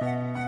Música